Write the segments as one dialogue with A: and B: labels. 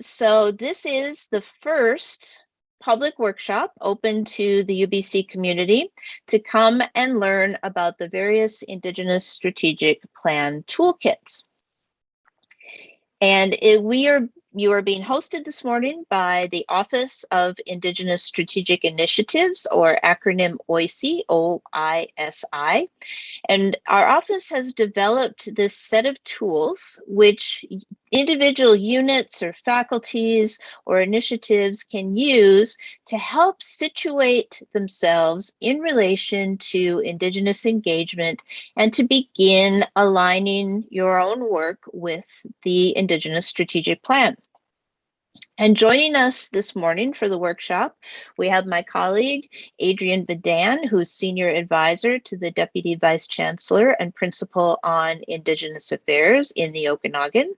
A: so this is the first public workshop open to the UBC community to come and learn about the various Indigenous Strategic Plan toolkits. And we are you are being hosted this morning by the Office of Indigenous Strategic Initiatives, or acronym OISI, O-I-S-I. And our office has developed this set of tools which individual units or faculties or initiatives can use to help situate themselves in relation to Indigenous engagement and to begin aligning your own work with the Indigenous Strategic Plan. And joining us this morning for the workshop, we have my colleague, Adrienne Vedan, who's Senior Advisor to the Deputy Vice Chancellor and Principal on Indigenous Affairs in the Okanagan.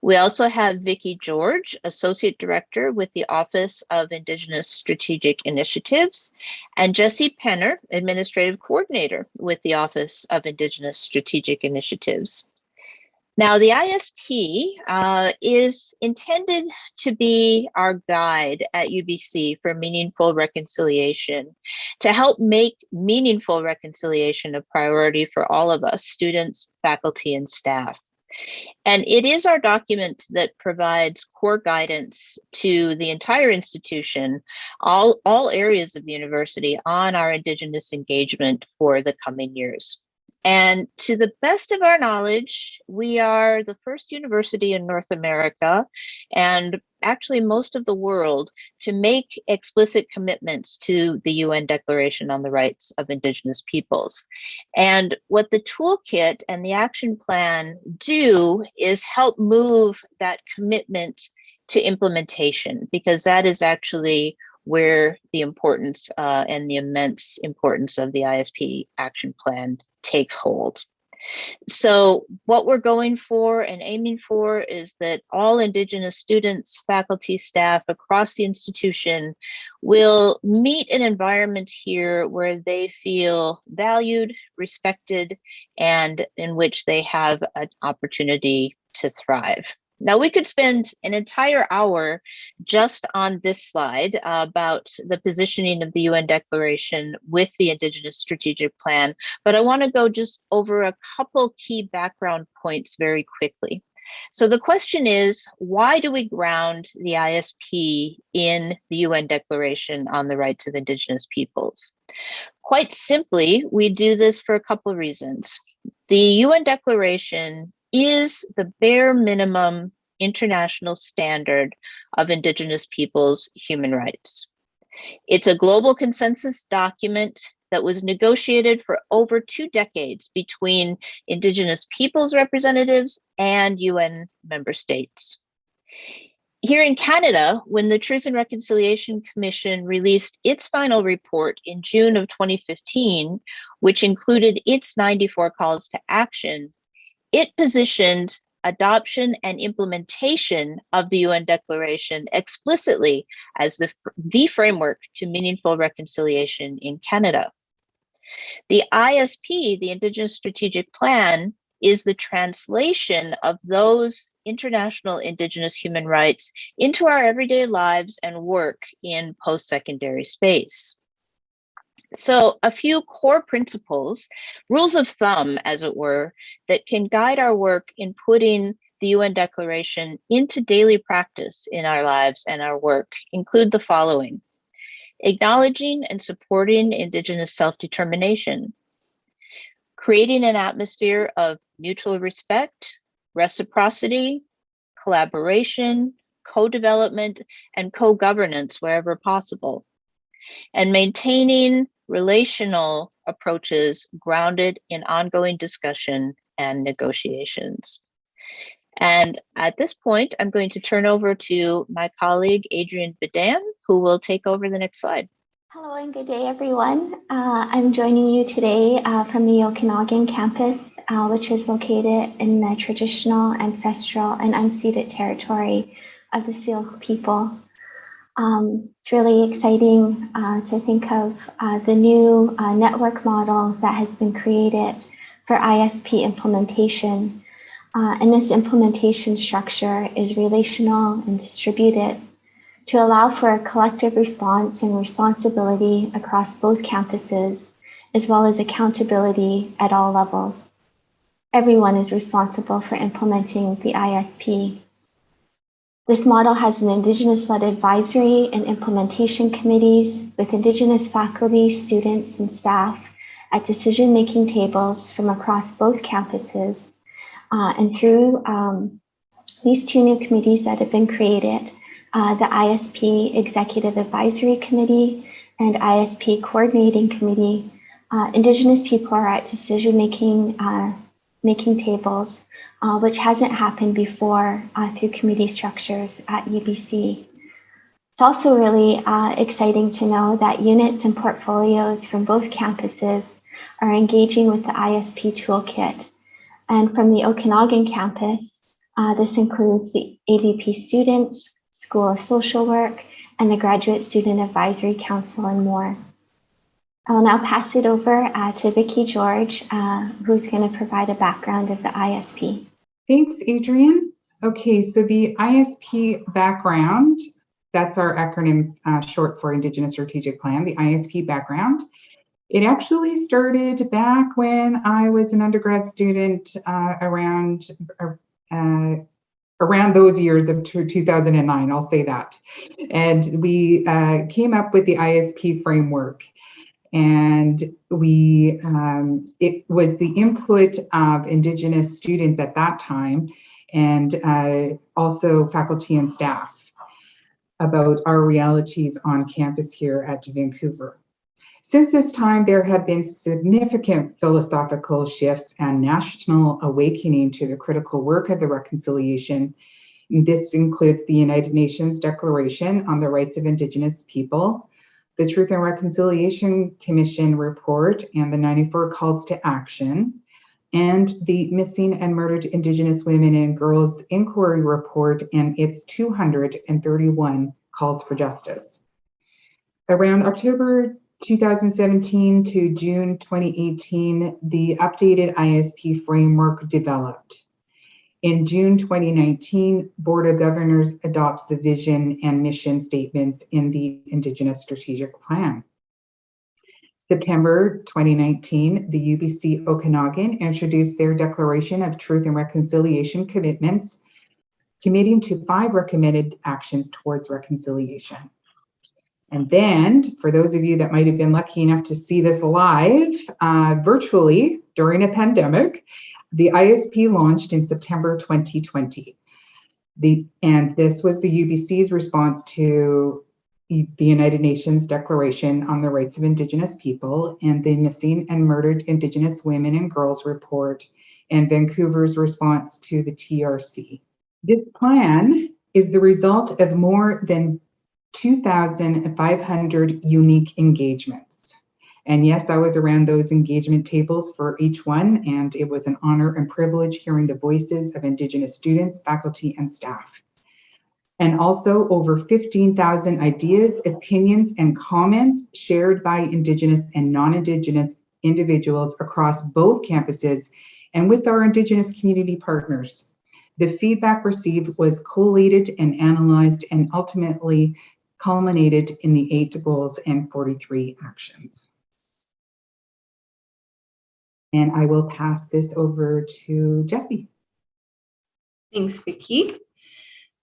A: We also have Vicki George, Associate Director with the Office of Indigenous Strategic Initiatives, and Jesse Penner, Administrative Coordinator with the Office of Indigenous Strategic Initiatives. Now, the ISP uh, is intended to be our guide at UBC for meaningful reconciliation, to help make meaningful reconciliation a priority for all of us, students, faculty, and staff. And it is our document that provides core guidance to the entire institution, all, all areas of the university on our Indigenous engagement for the coming years. And to the best of our knowledge, we are the first university in North America and actually most of the world to make explicit commitments to the UN Declaration on the Rights of Indigenous Peoples. And what the toolkit and the action plan do is help move that commitment to implementation, because that is actually where the importance uh, and the immense importance of the ISP action plan takes hold. So what we're going for and aiming for is that all Indigenous students, faculty, staff across the institution will meet an environment here where they feel valued, respected, and in which they have an opportunity to thrive. Now we could spend an entire hour just on this slide uh, about the positioning of the UN Declaration with the Indigenous Strategic Plan, but I want to go just over a couple key background points very quickly. So the question is, why do we ground the ISP in the UN Declaration on the Rights of Indigenous Peoples? Quite simply, we do this for a couple of reasons. The UN Declaration is the bare minimum international standard of Indigenous peoples' human rights. It's a global consensus document that was negotiated for over two decades between Indigenous peoples representatives and UN member states. Here in Canada, when the Truth and Reconciliation Commission released its final report in June of 2015, which included its 94 calls to action, it positioned adoption and implementation of the UN Declaration explicitly as the, the framework to meaningful reconciliation in Canada. The ISP, the Indigenous Strategic Plan, is the translation of those international Indigenous human rights into our everyday lives and work in post-secondary space. So a few core principles, rules of thumb, as it were, that can guide our work in putting the UN Declaration into daily practice in our lives and our work include the following. Acknowledging and supporting Indigenous self-determination, creating an atmosphere of mutual respect, reciprocity, collaboration, co-development, and co-governance wherever possible, and maintaining relational approaches grounded in ongoing discussion and negotiations. And at this point, I'm going to turn over to my colleague, Adrienne Vedan, who will take over the next slide.
B: Hello and good day, everyone. Uh, I'm joining you today uh, from the Okanagan campus, uh, which is located in the traditional, ancestral, and unceded territory of the Syilx people. Um, it's really exciting uh, to think of uh, the new uh, network model that has been created for ISP implementation. Uh, and this implementation structure is relational and distributed to allow for a collective response and responsibility across both campuses, as well as accountability at all levels. Everyone is responsible for implementing the ISP. This model has an Indigenous-led advisory and implementation committees with Indigenous faculty, students, and staff at decision-making tables from across both campuses. Uh, and through um, these two new committees that have been created, uh, the ISP Executive Advisory Committee and ISP Coordinating Committee, uh, Indigenous people are at decision-making uh, making tables, uh, which hasn't happened before uh, through committee structures at UBC. It's also really uh, exciting to know that units and portfolios from both campuses are engaging with the ISP toolkit. And from the Okanagan campus, uh, this includes the AVP students, School of Social Work, and the Graduate Student Advisory Council and more. I'll now pass it over uh, to Vicki George, uh, who's going to provide a background of the ISP.
C: Thanks, Adrienne. Okay, so the ISP background, that's our acronym uh, short for Indigenous Strategic Plan, the ISP background. It actually started back when I was an undergrad student uh, around uh, around those years of 2009, I'll say that. And we uh, came up with the ISP framework and we um, it was the input of indigenous students at that time and uh, also faculty and staff about our realities on campus here at Vancouver. Since this time, there have been significant philosophical shifts and national awakening to the critical work of the reconciliation. This includes the United Nations Declaration on the Rights of Indigenous People, the Truth and Reconciliation Commission report and the 94 calls to action, and the Missing and Murdered Indigenous Women and Girls Inquiry Report and its 231 calls for justice. Around October 2017 to June 2018, the updated ISP framework developed. In June 2019, Board of Governors adopts the vision and mission statements in the Indigenous Strategic Plan. September 2019, the UBC Okanagan introduced their Declaration of Truth and Reconciliation commitments, committing to five recommended actions towards reconciliation. And then, for those of you that might have been lucky enough to see this live uh, virtually during a pandemic, the ISP launched in September 2020. The, and this was the UBC's response to the United Nations Declaration on the Rights of Indigenous People and the Missing and Murdered Indigenous Women and Girls report and Vancouver's response to the TRC. This plan is the result of more than 2,500 unique engagements. And yes, I was around those engagement tables for each one, and it was an honor and privilege hearing the voices of Indigenous students, faculty, and staff. And also over 15,000 ideas, opinions, and comments shared by Indigenous and non-Indigenous individuals across both campuses and with our Indigenous community partners. The feedback received was collated and analyzed and ultimately culminated in the eight goals and 43 actions. And I will pass this over to Jesse.
D: Thanks, Vicki.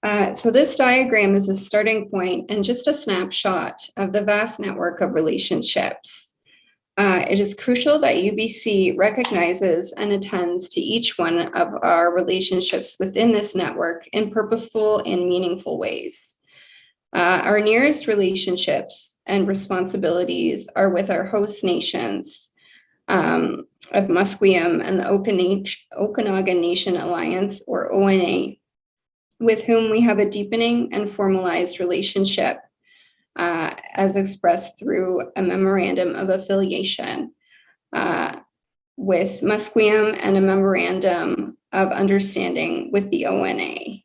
D: Uh, so this diagram is a starting point and just a snapshot of the vast network of relationships. Uh, it is crucial that UBC recognizes and attends to each one of our relationships within this network in purposeful and meaningful ways. Uh, our nearest relationships and responsibilities are with our host nations, um, of Musqueam and the Okanagan Nation Alliance, or ONA, with whom we have a deepening and formalized relationship uh, as expressed through a memorandum of affiliation uh, with Musqueam and a memorandum of understanding with the ONA.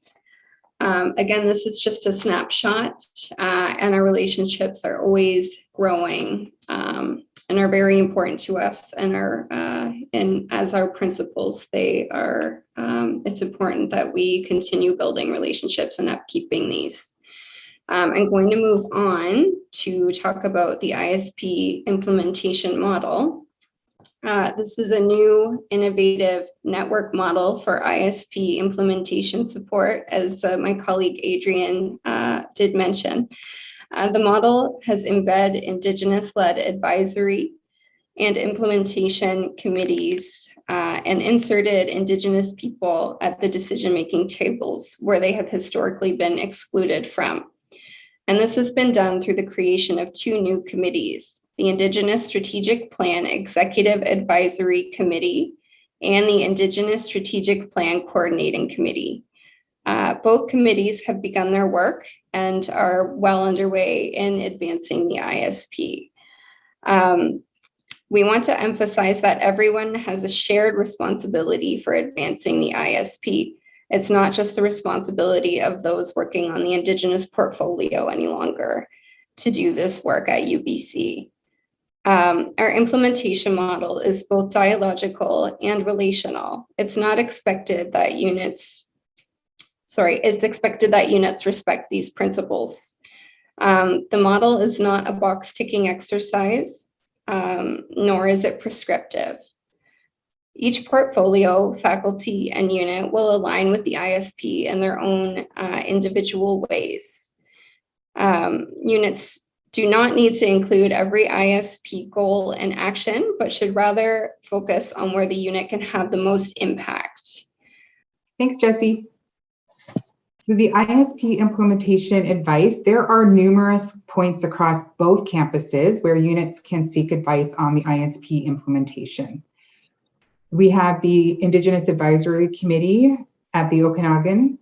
D: Um, again, this is just a snapshot uh, and our relationships are always growing um, and are very important to us and are uh, and as our principals they are um, it's important that we continue building relationships and upkeeping these. Um, i'm going to move on to talk about the isp implementation model. Uh, this is a new innovative network model for isp implementation support as uh, my colleague adrienne uh, did mention uh, the model has embed Indigenous-led advisory and implementation committees uh, and inserted Indigenous people at the decision-making tables where they have historically been excluded from. And this has been done through the creation of two new committees, the Indigenous Strategic Plan Executive Advisory Committee and the Indigenous Strategic Plan Coordinating Committee. Uh, both committees have begun their work and are well underway in advancing the ISP. Um, we want to emphasize that everyone has a shared responsibility for advancing the ISP. It's not just the responsibility of those working on the Indigenous portfolio any longer to do this work at UBC. Um, our implementation model is both dialogical and relational. It's not expected that units sorry, it's expected that units respect these principles. Um, the model is not a box ticking exercise, um, nor is it prescriptive. Each portfolio, faculty, and unit will align with the ISP in their own uh, individual ways. Um, units do not need to include every ISP goal and action, but should rather focus on where the unit can have the most impact.
C: Thanks, Jesse. So the ISP implementation advice, there are numerous points across both campuses where units can seek advice on the ISP implementation. We have the Indigenous Advisory Committee at the Okanagan.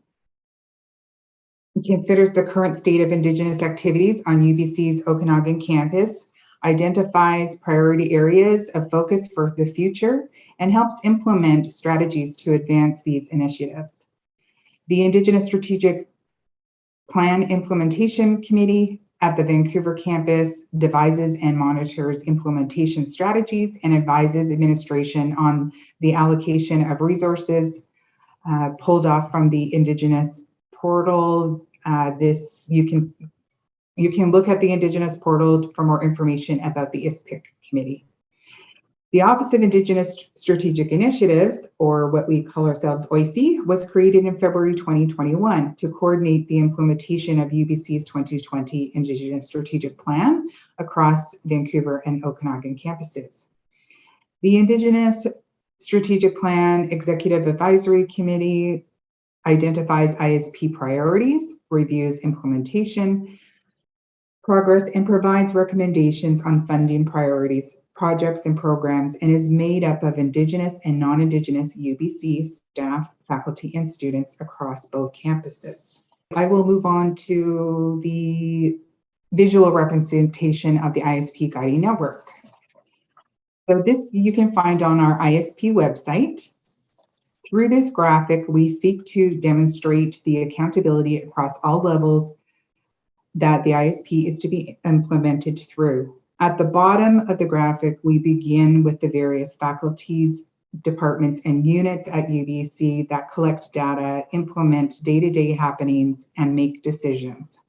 C: Considers the current state of Indigenous activities on UBC's Okanagan campus, identifies priority areas of focus for the future, and helps implement strategies to advance these initiatives. The Indigenous Strategic Plan Implementation Committee at the Vancouver campus devises and monitors implementation strategies and advises administration on the allocation of resources uh, pulled off from the Indigenous portal. Uh, this you can you can look at the Indigenous portal for more information about the ISPIC committee. The Office of Indigenous Strategic Initiatives, or what we call ourselves OISI, was created in February 2021 to coordinate the implementation of UBC's 2020 Indigenous Strategic Plan across Vancouver and Okanagan campuses. The Indigenous Strategic Plan Executive Advisory Committee identifies ISP priorities, reviews implementation, progress, and provides recommendations on funding priorities projects and programs and is made up of Indigenous and non-Indigenous UBC staff, faculty, and students across both campuses. I will move on to the visual representation of the ISP Guiding Network. So this you can find on our ISP website. Through this graphic, we seek to demonstrate the accountability across all levels that the ISP is to be implemented through. At the bottom of the graphic, we begin with the various faculties, departments, and units at UBC that collect data, implement day-to-day -day happenings, and make decisions.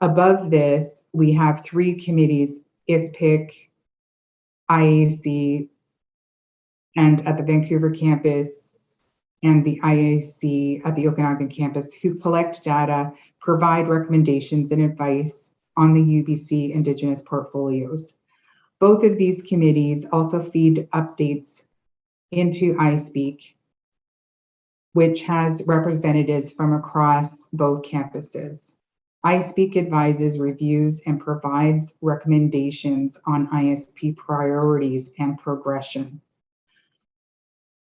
C: Above this, we have three committees, ISPIC, IAC, and at the Vancouver campus, and the IAC at the Okanagan campus, who collect data, provide recommendations and advice, on the UBC Indigenous portfolios. Both of these committees also feed updates into ISPEAC, which has representatives from across both campuses. ISPEAC advises, reviews, and provides recommendations on ISP priorities and progression.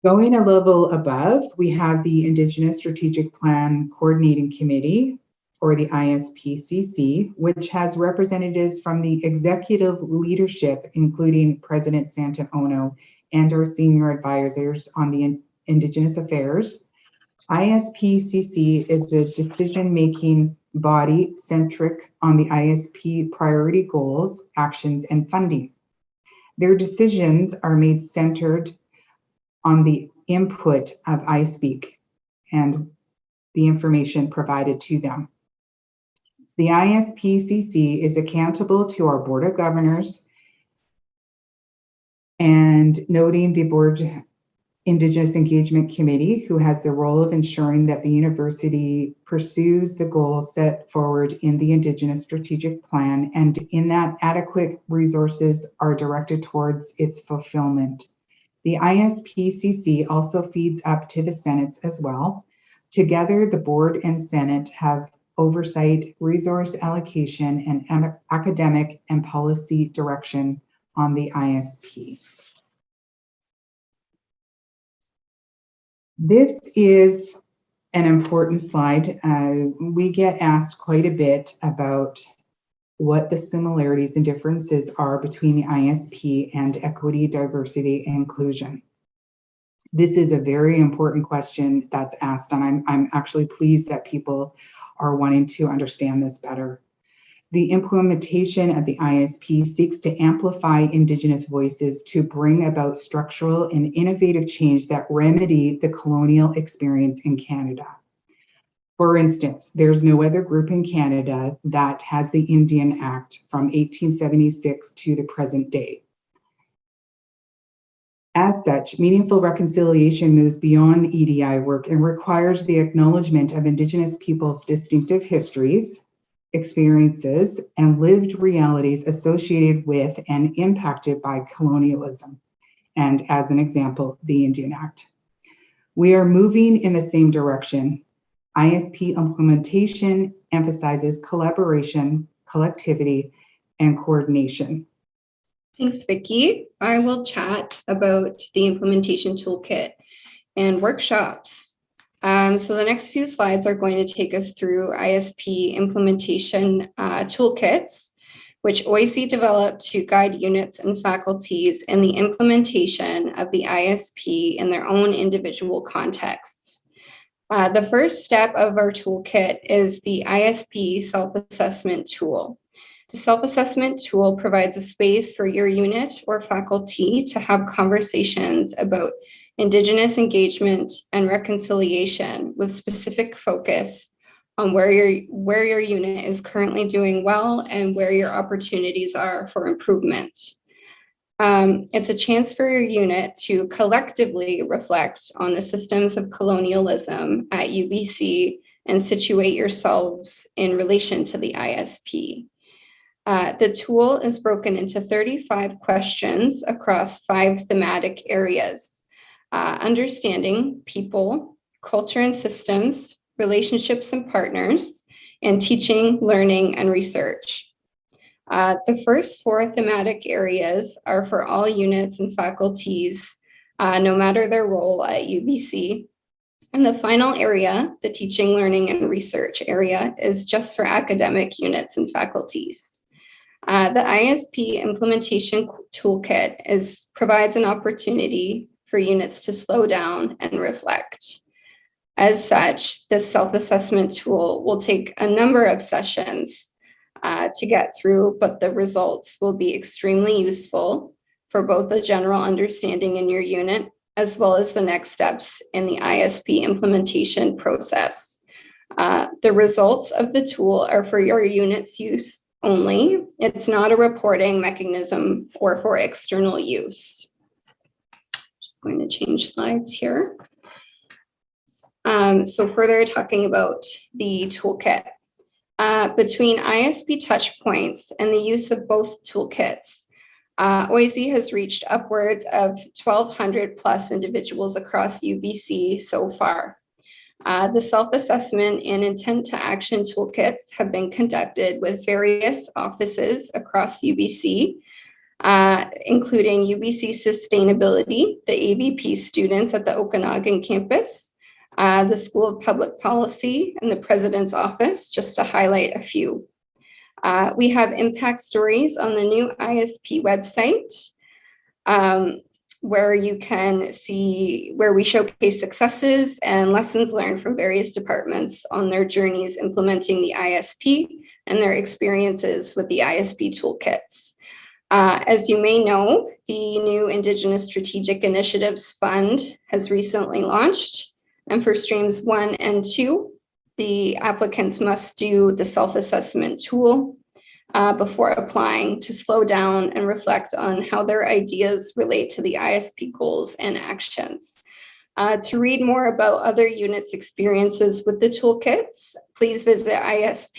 C: Going a level above, we have the Indigenous Strategic Plan Coordinating Committee, or the ISPCC, which has representatives from the executive leadership, including President Santa Ono and our senior advisors on the Indigenous Affairs. ISPCC is a decision-making body centric on the ISP priority goals, actions, and funding. Their decisions are made centered on the input of ISPEAC and the information provided to them. The ISPCC is accountable to our Board of Governors and noting the Board Indigenous Engagement Committee, who has the role of ensuring that the university pursues the goals set forward in the Indigenous Strategic Plan and in that adequate resources are directed towards its fulfillment. The ISPCC also feeds up to the Senates as well. Together, the board and Senate have oversight, resource allocation, and academic and policy direction on the ISP. This is an important slide. Uh, we get asked quite a bit about what the similarities and differences are between the ISP and equity, diversity, and inclusion. This is a very important question that's asked, and I'm, I'm actually pleased that people are wanting to understand this better. The implementation of the ISP seeks to amplify Indigenous voices to bring about structural and innovative change that remedy the colonial experience in Canada. For instance, there's no other group in Canada that has the Indian Act from 1876 to the present day. As such, meaningful reconciliation moves beyond EDI work and requires the acknowledgement of Indigenous peoples' distinctive histories, experiences, and lived realities associated with and impacted by colonialism, and as an example, the Indian Act. We are moving in the same direction. ISP implementation emphasizes collaboration, collectivity, and coordination.
D: Thanks, Vicki. I will chat about the implementation toolkit and workshops um, so the next few slides are going to take us through ISP implementation uh, toolkits, which OISI developed to guide units and faculties in the implementation of the ISP in their own individual contexts. Uh, the first step of our toolkit is the ISP self-assessment tool. The self-assessment tool provides a space for your unit or faculty to have conversations about Indigenous engagement and reconciliation with specific focus on where your, where your unit is currently doing well and where your opportunities are for improvement. Um, it's a chance for your unit to collectively reflect on the systems of colonialism at UBC and situate yourselves in relation to the ISP. Uh, the tool is broken into 35 questions across five thematic areas uh, understanding people, culture and systems, relationships and partners, and teaching, learning, and research. Uh, the first four thematic areas are for all units and faculties, uh, no matter their role at UBC. And the final area, the teaching, learning, and research area, is just for academic units and faculties. Uh, the ISP implementation toolkit is, provides an opportunity for units to slow down and reflect. As such, this self-assessment tool will take a number of sessions uh, to get through, but the results will be extremely useful for both a general understanding in your unit as well as the next steps in the ISP implementation process. Uh, the results of the tool are for your unit's use only. It's not a reporting mechanism or for external use Just going to change slides here. Um, so further talking about the toolkit. Uh, between ISP touchpoints and the use of both toolkits, uh, OISI has reached upwards of 1,200 plus individuals across UBC so far. Uh, the self-assessment and intent to action toolkits have been conducted with various offices across UBC uh, including UBC Sustainability, the AVP students at the Okanagan campus, uh, the School of Public Policy, and the President's Office, just to highlight a few. Uh, we have impact stories on the new ISP website, um, where you can see where we showcase successes and lessons learned from various departments on their journeys implementing the ISP and their experiences with the ISP toolkits. Uh, as you may know, the new Indigenous Strategic Initiatives Fund has recently launched. And for streams one and two, the applicants must do the self-assessment tool uh, before applying to slow down and reflect on how their ideas relate to the ISP goals and actions. Uh, to read more about other units' experiences with the toolkits, please visit isp.ubc.ca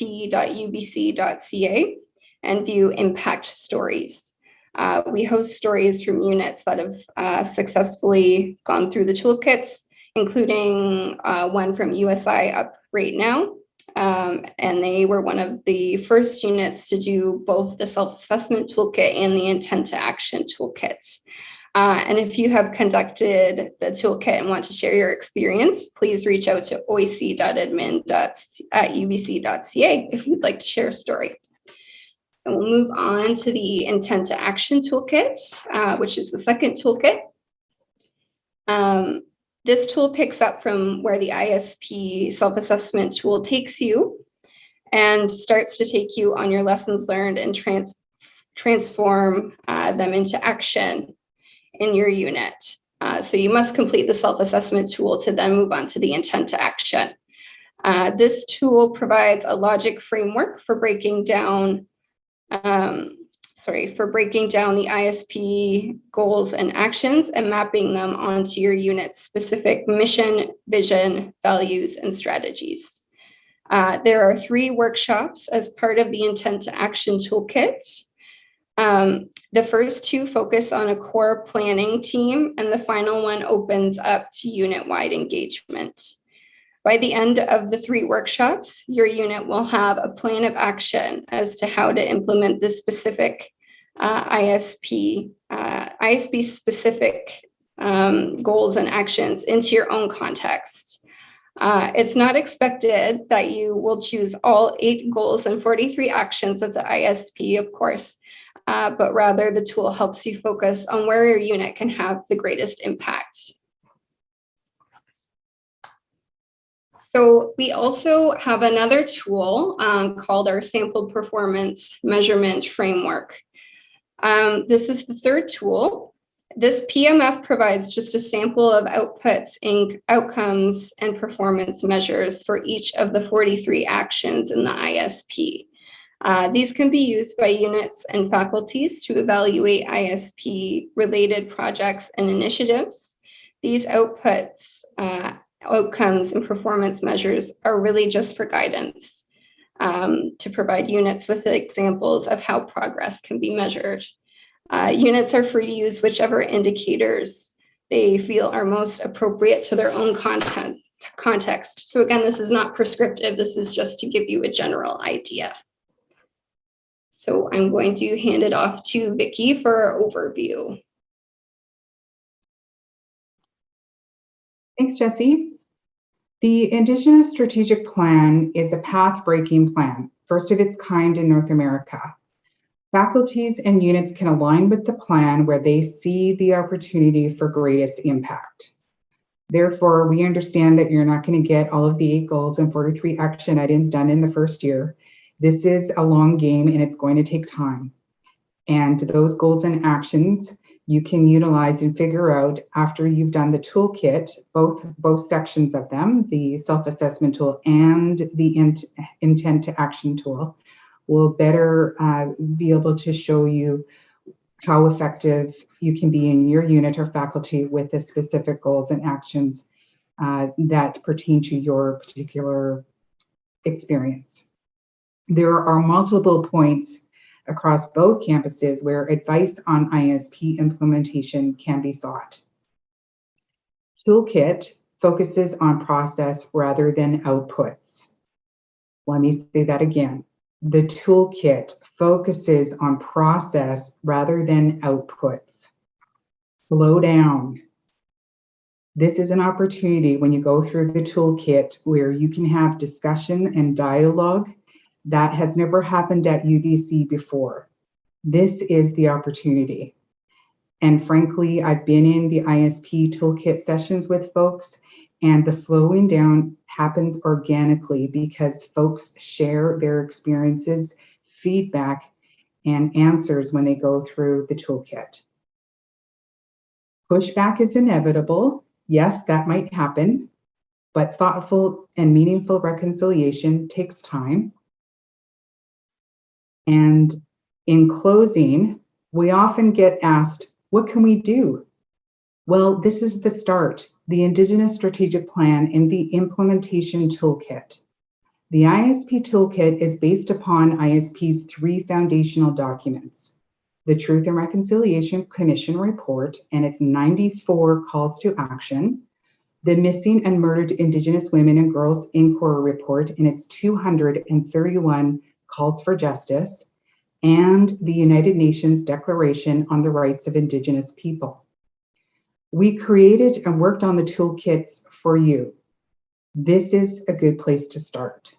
D: and view impact stories. Uh, we host stories from units that have uh, successfully gone through the toolkits, including uh, one from USI up right now. Um, and they were one of the first units to do both the self-assessment toolkit and the intent to action toolkit. Uh, and if you have conducted the toolkit and want to share your experience, please reach out to oic.admin at ubc.ca if you'd like to share a story. And we'll move on to the intent to action toolkit, uh, which is the second toolkit. Um, this tool picks up from where the ISP self-assessment tool takes you and starts to take you on your lessons learned and trans transform uh, them into action in your unit. Uh, so you must complete the self-assessment tool to then move on to the intent to action. Uh, this tool provides a logic framework for breaking down um, sorry, for breaking down the ISP goals and actions and mapping them onto your unit's specific mission, vision, values, and strategies. Uh, there are three workshops as part of the intent to action toolkit. Um, the first two focus on a core planning team, and the final one opens up to unit-wide engagement. By the end of the three workshops, your unit will have a plan of action as to how to implement the specific ISP, uh, ISP specific um, goals and actions into your own context. Uh, it's not expected that you will choose all eight goals and 43 actions of the ISP, of course, uh, but rather the tool helps you focus on where your unit can have the greatest impact. So we also have another tool um, called our sample performance measurement framework. Um, this is the third tool. This PMF provides just a sample of outputs, outcomes, and performance measures for each of the 43 actions in the ISP. Uh, these can be used by units and faculties to evaluate ISP related projects and initiatives. These outputs uh, outcomes and performance measures are really just for guidance um, to provide units with examples of how progress can be measured. Uh, units are free to use whichever indicators they feel are most appropriate to their own content context. So again, this is not prescriptive. This is just to give you a general idea. So I'm going to hand it off to Vicki for overview.
C: Thanks, Jesse. The Indigenous Strategic Plan is a path-breaking plan, first of its kind in North America. Faculties and units can align with the plan where they see the opportunity for greatest impact. Therefore, we understand that you're not going to get all of the eight goals and 43 action items done in the first year. This is a long game and it's going to take time. And those goals and actions you can utilize and figure out after you've done the toolkit, both, both sections of them, the self-assessment tool and the int, intent to action tool, will better uh, be able to show you how effective you can be in your unit or faculty with the specific goals and actions uh, that pertain to your particular experience. There are multiple points across both campuses where advice on ISP implementation can be sought. Toolkit focuses on process rather than outputs. Let me say that again. The toolkit focuses on process rather than outputs. Slow down. This is an opportunity when you go through the toolkit where you can have discussion and dialogue that has never happened at UBC before. This is the opportunity. And frankly, I've been in the ISP toolkit sessions with folks and the slowing down happens organically because folks share their experiences, feedback, and answers when they go through the toolkit. Pushback is inevitable. Yes, that might happen, but thoughtful and meaningful reconciliation takes time. And in closing, we often get asked, what can we do? Well, this is the start, the Indigenous Strategic Plan and the Implementation Toolkit. The ISP Toolkit is based upon ISP's three foundational documents, the Truth and Reconciliation Commission Report and its 94 calls to action, the Missing and Murdered Indigenous Women and Girls Inquiry Report and its 231 calls for justice, and the United Nations Declaration on the Rights of Indigenous People. We created and worked on the toolkits for you. This is a good place to start.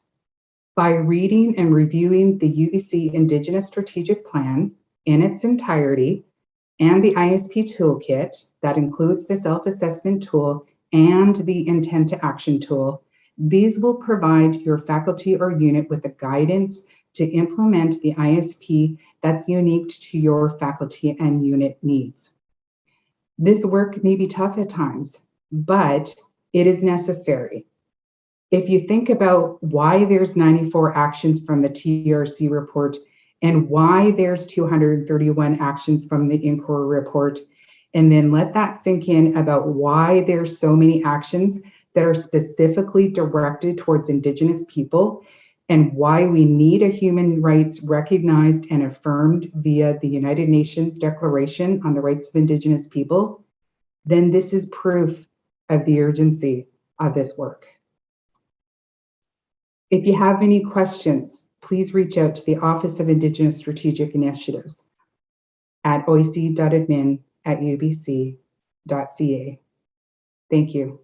C: By reading and reviewing the UBC Indigenous Strategic Plan in its entirety and the ISP toolkit that includes the self-assessment tool and the intent to action tool, these will provide your faculty or unit with the guidance to implement the ISP that's unique to your faculty and unit needs. This work may be tough at times, but it is necessary. If you think about why there's 94 actions from the TRC report and why there's 231 actions from the inquiry report, and then let that sink in about why there's so many actions that are specifically directed towards Indigenous people and why we need a human rights recognized and affirmed via the United Nations Declaration on the Rights of Indigenous People, then this is proof of the urgency of this work. If you have any questions, please reach out to the Office of Indigenous Strategic Initiatives at oic.admin at ubc.ca. Thank you.